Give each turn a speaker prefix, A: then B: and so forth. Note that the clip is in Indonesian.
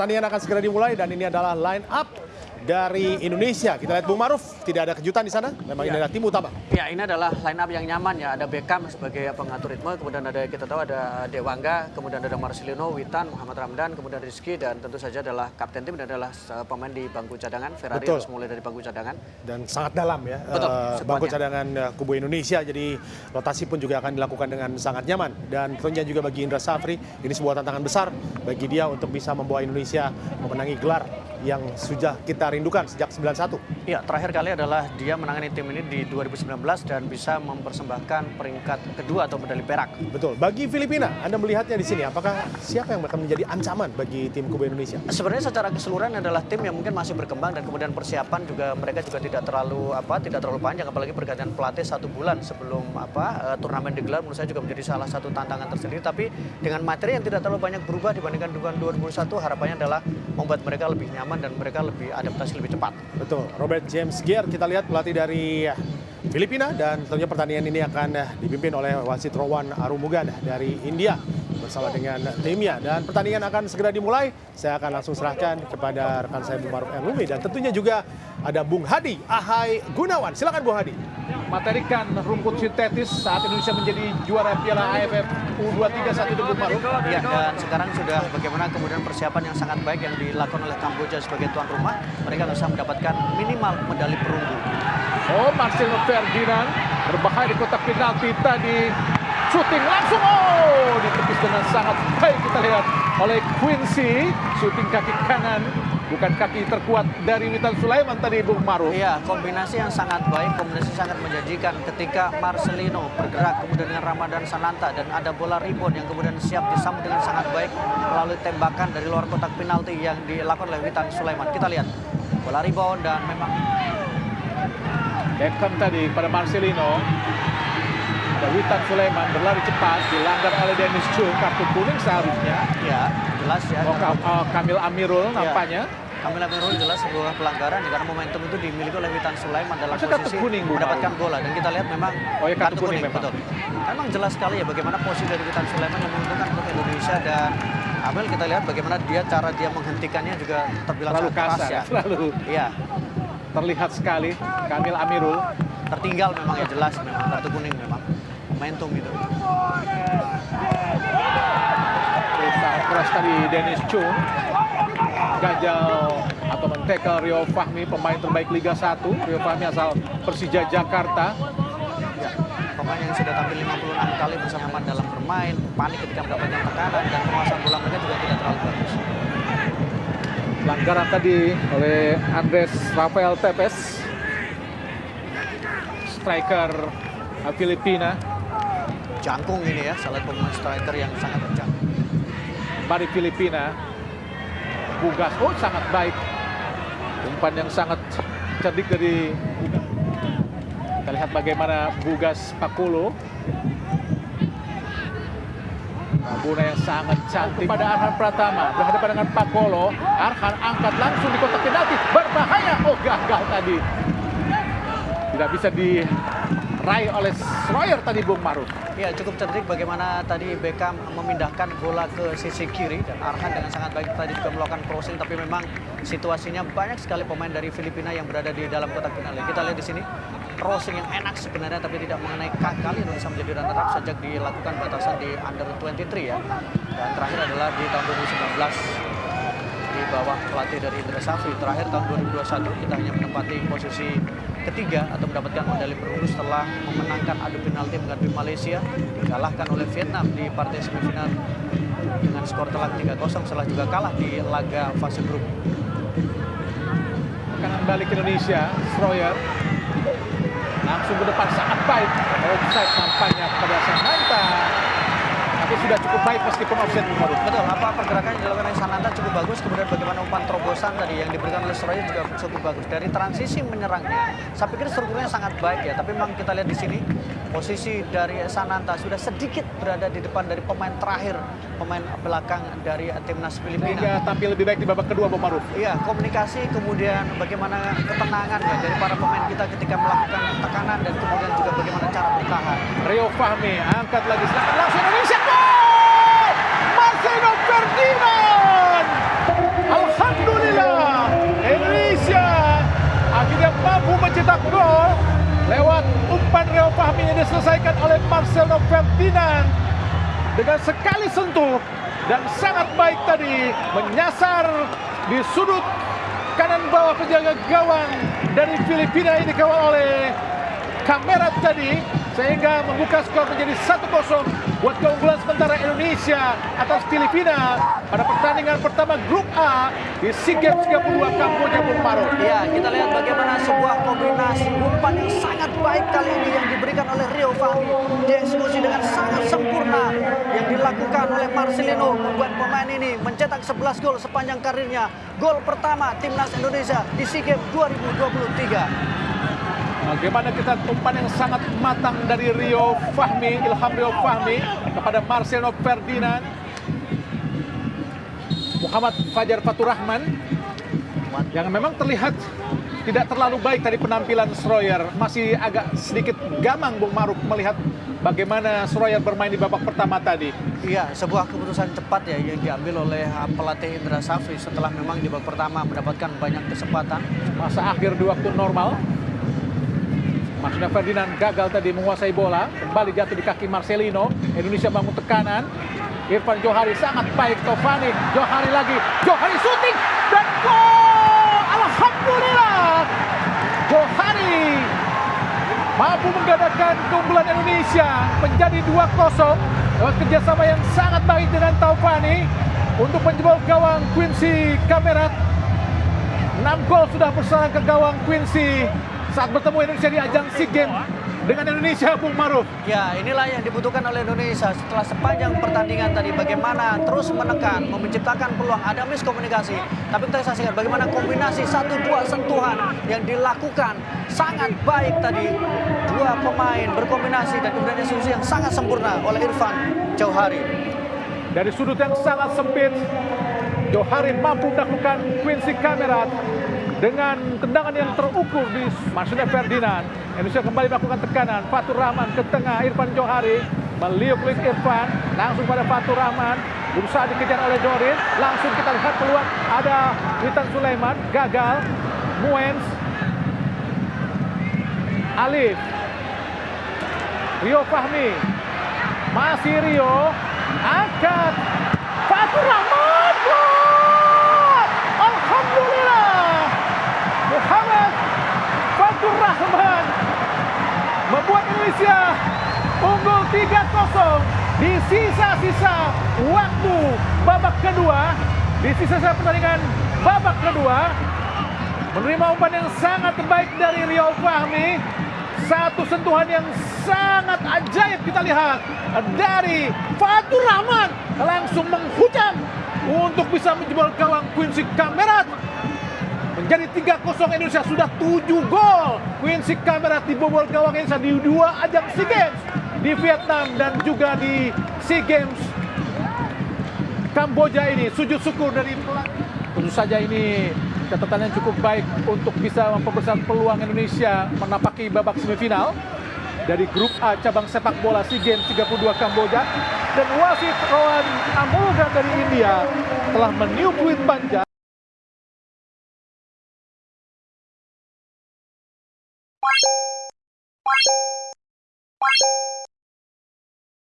A: Pertandingan akan segera dimulai dan ini adalah line up dari Indonesia. Kita lihat Bung Maruf, tidak ada kejutan di sana. Memang ini
B: Ya.
A: adalah tim utama.
B: Ya, ini adalah line up yang nyaman ya. Ada Beckham sebagai pengatur ritme, kemudian ada kita tahu ada Dewangga, kemudian ada Marcelino, Witan, Muhammad Ramdan, kemudian Rizky dan tentu saja adalah kapten tim dan adalah uh, pemain di bangku cadangan. Ferrari
A: Betul.
B: harus mulai dari bangku cadangan.
A: Dan sangat dalam ya.
B: Betul,
A: eh,
B: skuadnya.
A: bangku cadangan eh, kubu Indonesia. Jadi rotasi pun juga akan dilakukan dengan sangat nyaman. Dan tentunya juga bagi Indra Safri, ini sebuah tantangan besar bagi dia untuk bisa membawa Indonesia memenangi gelar yang sudah kita rindukan sejak 91.
B: Ya, terakhir kali adalah dia menangani tim ini di 2019 dan bisa mempersembahkan peringkat kedua atau medali perak.
A: Betul. Bagi Filipina, Anda melihatnya di sini, apakah siapa yang akan menjadi ancaman bagi tim kubu Indonesia?
B: Sebenarnya secara keseluruhan adalah tim yang mungkin masih berkembang dan kemudian persiapan juga mereka juga tidak terlalu apa tidak terlalu panjang apalagi pergantian pelatih satu bulan sebelum apa eh, turnamen digelar menurut saya juga menjadi salah satu tantangan tersendiri tapi dengan materi yang tidak terlalu banyak berubah dibandingkan dengan 2001 harapannya adalah membuat mereka lebih nyaman dan mereka lebih adaptasi lebih cepat.
A: Betul, Robert James Gier kita lihat pelatih dari Filipina dan tentunya pertandingan ini akan dipimpin oleh wasit Rowan Arumugan dari India bersama dengan timnya dan pertandingan akan segera dimulai. Saya akan langsung serahkan kepada rekan saya Bung Maruf Elumi dan tentunya juga ada Bung Hadi Ahai Gunawan. Silakan Bung Hadi.
C: Materikan rumput sintetis saat Indonesia menjadi juara Piala AFF U23 saat itu Bung Maruf.
B: Ya dan sekarang sudah bagaimana kemudian persiapan yang sangat baik yang dilakukan oleh Kamboja sebagai tuan rumah mereka bisa mendapatkan minimal medali perunggu.
C: Oh, Marcelo Ferdinand berbahaya di kotak penalti tadi. Shooting langsung, oh ditepis dengan sangat baik kita lihat oleh Quincy. Shooting kaki kanan, bukan kaki terkuat dari Witan Sulaiman tadi Bung Maruf.
B: Iya, kombinasi yang sangat baik, kombinasi sangat menjanjikan ketika Marcelino bergerak kemudian dengan Ramadan Sananta dan ada bola rebound yang kemudian siap disambut dengan sangat baik melalui tembakan dari luar kotak penalti yang dilakukan oleh Witan Sulaiman. Kita lihat bola rebound dan memang
C: Beckham tadi pada Marcelino. Witan Sulaiman berlari cepat, dilanggar oleh Dennis Chung, kartu kuning seharusnya.
B: ya jelas ya.
C: Oh, Kam- oh, Kamil Amirul nampaknya.
B: Kamila Merul jelas sebuah pelanggaran ya, karena momentum itu dimiliki oleh Witan Sulaiman dalam
C: kartu
B: posisi
C: kuning, Bu,
B: mendapatkan bola dan kita lihat memang
C: Oh, ya, kartu kuning memang.
B: betul. Memang jelas sekali ya bagaimana posisi dari Witan Sulaiman yang menguntungkan untuk Indonesia dan Amel kita lihat bagaimana dia cara dia menghentikannya juga terbilang
C: Terlalu kasar,
B: ya.
C: terlalu
B: Iya,
C: terlihat sekali Kamil Amirul.
B: tertinggal memang ya jelas memang kartu kuning memang momentum itu.
C: Sangat keras tadi Dennis Chung. Gagal atau mentekel Rio Fahmi, pemain terbaik Liga 1. Rio Fahmi asal Persija Jakarta.
B: Ya, pemain yang sudah tampil 56 kali bersama nyaman dalam bermain, panik ketika mendapatkan tekanan dan penguasaan bola mereka juga tidak terlalu bagus.
C: Pelanggaran tadi oleh Andres Rafael Tepes. Striker Filipina.
B: Jangkung ini ya, salah pemain striker yang sangat kencang.
C: Mari Filipina. Bugas, oh sangat baik. Umpan yang sangat cerdik dari Bugas. Kita lihat bagaimana Bugas Pakulo. Rabuna yang sangat cantik. Pada Arhan Pratama berhadapan dengan Pakolo. Arhan angkat langsung di kotak penalti. Berbahaya. Oh gagal tadi. Tidak bisa diraih oleh Schroyer tadi Bung Maruf.
B: Ya cukup cerdik bagaimana tadi Beckham memindahkan bola ke sisi kiri dan Arhan dengan sangat baik tadi juga melakukan crossing tapi memang situasinya banyak sekali pemain dari Filipina yang berada di dalam kotak penalti. Kita lihat di sini crossing yang enak sebenarnya tapi tidak mengenai kali Indonesia menjadi runner up sejak dilakukan batasan di under 23 ya. Dan terakhir adalah di tahun 2019 di bawah pelatih dari Indra Safri. Terakhir tahun 2021 kita hanya menempati posisi ketiga atau mendapatkan medali perunggu setelah memenangkan adu penalti menghadapi Malaysia dikalahkan oleh Vietnam di partai semifinal dengan skor telak 3-0 setelah juga kalah di laga fase grup.
C: Kanan balik Indonesia, Schroyer. Langsung ke depan sangat baik. Offside nampaknya pada Samanta. Tapi sudah cukup baik meskipun offset Maruf.
B: Betul, apa pergerakan yang dilakukan oleh Sananta cukup bagus, kemudian bagaimana umpan terobosan tadi yang diberikan oleh Soroya juga cukup bagus. Dari transisi menyerangnya, saya pikir strukturnya sangat baik ya, tapi memang kita lihat di sini posisi dari Sananta sudah sedikit berada di depan dari pemain terakhir, pemain belakang dari timnas Filipina.
C: Sehingga tampil lebih baik di babak kedua Bung Maruf.
B: Iya, komunikasi kemudian bagaimana ketenangan ya dari para pemain kita ketika melakukan tekanan dan kemudian juga bagaimana cara bertahan.
C: Rio Fahmi angkat lagi serangan langsung Indonesia gol! Marcelo Ferdinand! Alhamdulillah Indonesia akhirnya mencetak gol lewat umpan Rio Fahmi yang diselesaikan oleh Marcelo Ferdinand. Dengan sekali sentuh dan sangat baik tadi menyasar di sudut kanan bawah penjaga gawang dari Filipina ini dikawal oleh kamera tadi sehingga membuka skor menjadi 1-0 buat keunggulan sementara Indonesia atas Filipina pada pertandingan pertama grup A di SEA Games 32 Kamboja Bung Maruf.
B: Ya, kita lihat bagaimana sebuah kombinasi umpan yang sangat baik kali ini yang diberikan oleh Rio Fahmi. Dieksekusi dengan sangat sempurna yang dilakukan oleh Marcelino membuat pemain ini mencetak 11 gol sepanjang karirnya. Gol pertama timnas Indonesia di SEA Games 2023.
C: Bagaimana kita umpan yang sangat matang dari Rio Fahmi, Ilham Rio Fahmi kepada Marcelo Ferdinand. Muhammad Fajar Faturrahman yang memang terlihat tidak terlalu baik tadi penampilan Sroyer. Masih agak sedikit gamang Bung Maruf melihat bagaimana Sroyer bermain di babak pertama tadi.
B: Iya, sebuah keputusan cepat ya yang diambil oleh uh, pelatih Indra Safri setelah memang di babak pertama mendapatkan banyak kesempatan.
C: Masa akhir di waktu normal. Marcelo Ferdinand gagal tadi menguasai bola. Kembali jatuh di kaki Marcelino. Indonesia bangun tekanan. Irfan Johari sangat baik. Tovani. Johari lagi. Johari syuting. Dan gol! Alhamdulillah. Johari mampu menggadangkan keunggulan Indonesia menjadi 2-0 lewat kerjasama yang sangat baik dengan Taufani untuk menjebol gawang Quincy Kamerat 6 gol sudah bersarang ke gawang Quincy saat bertemu Indonesia di ajang SEA Games dengan Indonesia Bung Maruf.
B: Ya, inilah yang dibutuhkan oleh Indonesia setelah sepanjang pertandingan tadi bagaimana terus menekan, menciptakan peluang ada miskomunikasi. Tapi kita saksikan bagaimana kombinasi satu dua sentuhan yang dilakukan sangat baik tadi dua pemain berkombinasi dan kemudian eksekusi yang sangat sempurna oleh Irfan Jauhari.
C: Dari sudut yang sangat sempit, Johari mampu melakukan Quincy Kamerat dengan tendangan yang terukur di Marcelo Ferdinand. Indonesia kembali melakukan tekanan. Fatur Rahman ke tengah, Irfan Johari meliuk klik Irfan, langsung pada Fatur Rahman. Berusaha dikejar oleh Dorin, langsung kita lihat peluang ada Witan Sulaiman, gagal. Muens, Alif, Rio Fahmi, masih Rio, angkat, Fatur Rahman, gol! Alhamdulillah, Muhammad Fatur Rahman membuat Indonesia unggul 3-0 di sisa-sisa waktu babak kedua, di sisa-sisa pertandingan babak kedua, menerima umpan yang sangat baik dari Rio Fahmi, satu sentuhan yang sangat ajaib kita lihat dari Fatur Rahman. Langsung menghujam untuk bisa menjebol gawang Quincy Kamerat. Menjadi 3-0 Indonesia sudah 7 gol. Quincy Kamerat dibobol gawang Indonesia di dua ajang SEA Games di Vietnam dan juga di SEA Games Kamboja ini. Sujud syukur dari. Tentu saja ini catatan yang cukup baik untuk bisa memperbesar peluang Indonesia menapaki babak semifinal dari grup A cabang sepak bola SEA Games 32 Kamboja dan wasit Rowan Amogan dari India telah meniup fluid panjang